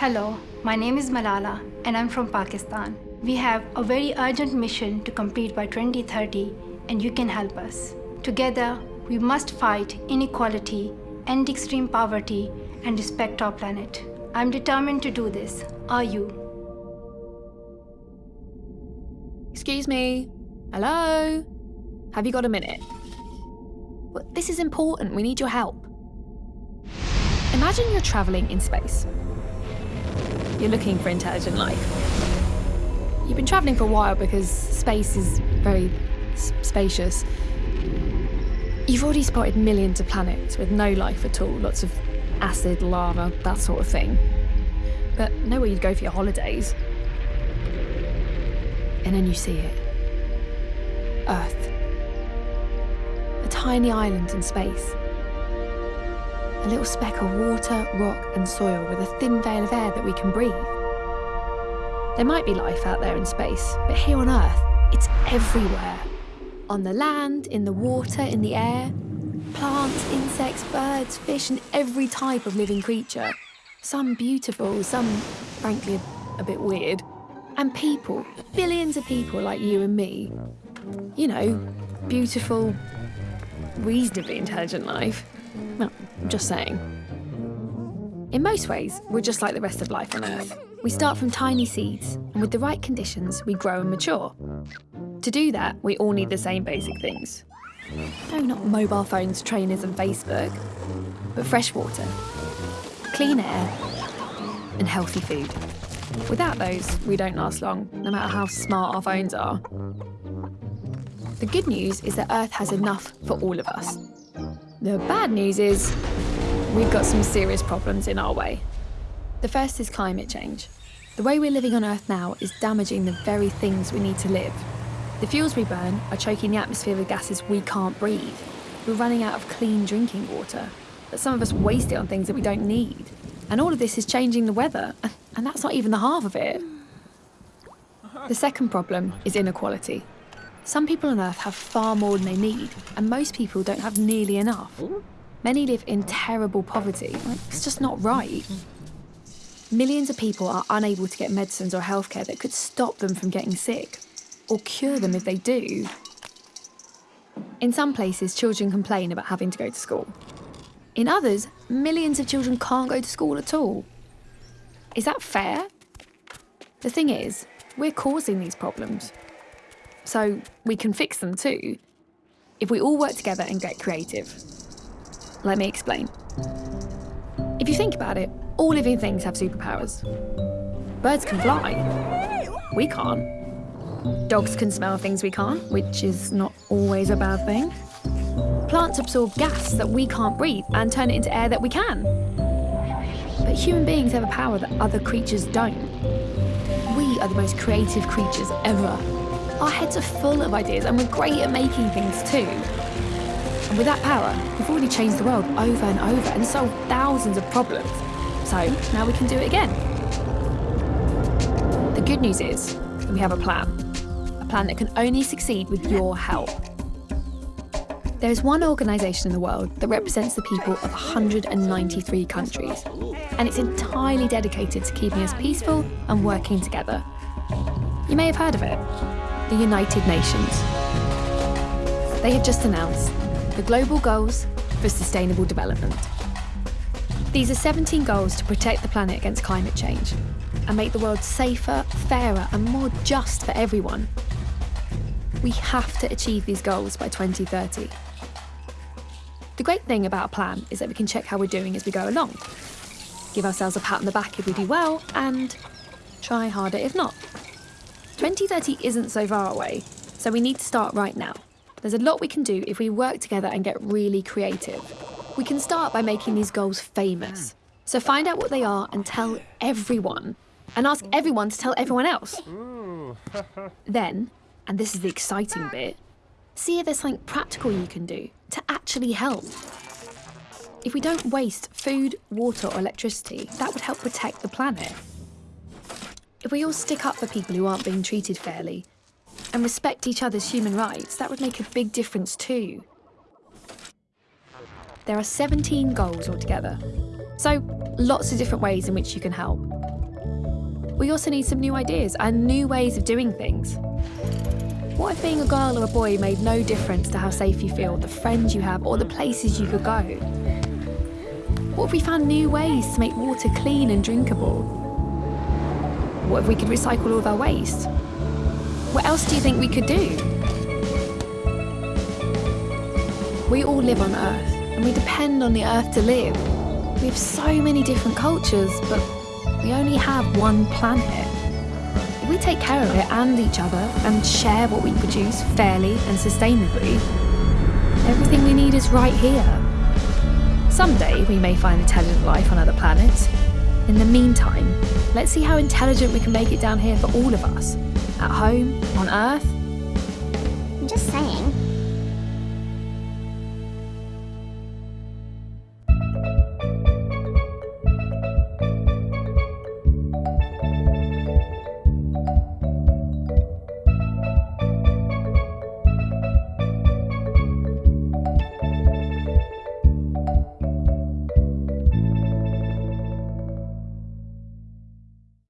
Hello, my name is Malala and I'm from Pakistan. We have a very urgent mission to complete by 2030 and you can help us. Together, we must fight inequality, end extreme poverty and respect our planet. I'm determined to do this. Are you? Excuse me. Hello? Have you got a minute? Well, this is important. We need your help. Imagine you're travelling in space. You're looking for intelligent life. You've been travelling for a while because space is very spacious. You've already spotted millions of planets with no life at all, lots of acid, lava, that sort of thing. But nowhere you'd go for your holidays. And then you see it. Earth. A tiny island in space. A little speck of water, rock and soil with a thin veil of air that we can breathe. There might be life out there in space, but here on Earth, it's everywhere. On the land, in the water, in the air. Plants, insects, birds, fish, and every type of living creature. Some beautiful, some, frankly, a, bit weird. And people, billions of people like you and me. You know, beautiful, reasonably intelligent life. Well, I'm just saying. In most ways, we're just like the rest of life on Earth. We start from tiny seeds, and with the right conditions, we grow and mature. To do that, we all need the same basic things. No, not mobile phones, trainers, and Facebook, but fresh water, clean air, and healthy food. Without those, we don't last long, no matter how smart our phones are. The good news is that Earth has enough for all of us. The bad news is we've got some serious problems in our way. The first is climate change. The way we're living on Earth now is damaging the very things we need to live. The fuels we burn are choking the atmosphere with gases we can't breathe. We're running out of clean drinking water, but some of us waste it on things that we don't need. And all of this is changing the weather, and that's not even the half of it. The second problem is inequality. Some people on Earth have far more than they need, and most people don't have nearly enough. Many live in terrible poverty. It's just not right. Millions of people are unable to get medicines or healthcare that could stop them from getting sick, or cure them if they do. In some places, children complain about having to go to school. In others, millions of children can't go to school at all. Is that fair? The thing is, we're causing these problems so we can fix them too, if we all work together and get creative. Let me explain. If you think about it, all living things have superpowers. Birds can fly. We can't. Dogs can smell things we can't, which is not always a bad thing. Plants absorb gas that we can't breathe and turn it into air that we can. But human beings have a power that other creatures don't. We are the most creative creatures ever. Our heads are full of ideas and we're great at making things too. And with that power, we've already changed the world over and over and solved thousands of problems. So now we can do it again. The good news is we have a plan. A plan that can only succeed with your help. There is one organisation in the world that represents the people of 193 countries, and it's entirely dedicated to keeping us peaceful and working together. You may have heard of it the United Nations. They have just announced the Global Goals for Sustainable Development. These are 17 goals to protect the planet against climate change and make the world safer, fairer and more just for everyone. We have to achieve these goals by 2030. The great thing about a plan is that we can check how we're doing as we go along. Give ourselves a pat on the back if we do well and try harder if not. 2030 isn't so far away, so we need to start right now. There's a lot we can do if we work together and get really creative. We can start by making these goals famous. So find out what they are and tell everyone. And ask everyone to tell everyone else. then, and this is the exciting bit, see if there's something practical you can do to actually help. If we don't waste food, water or electricity, that would help protect the planet. If we all stick up for people who aren't being treated fairly and respect each other's human rights, that would make a big difference too. There are 17 goals altogether. So, lots of different ways in which you can help. We also need some new ideas and new ways of doing things. What if being a girl or a boy made no difference to how safe you feel, the friends you have, or the places you could go? What if we found new ways to make water clean and drinkable? What if we could recycle all of our waste? What else do you think we could do? We all live on Earth, and we depend on the Earth to live. We have so many different cultures, but we only have one planet. If we take care of it and each other and share what we produce fairly and sustainably, everything we need is right here. Someday we may find intelligent life on other planets. In the meantime, let's see how intelligent we can make it down here for all of us. At home, on Earth. I'm just saying.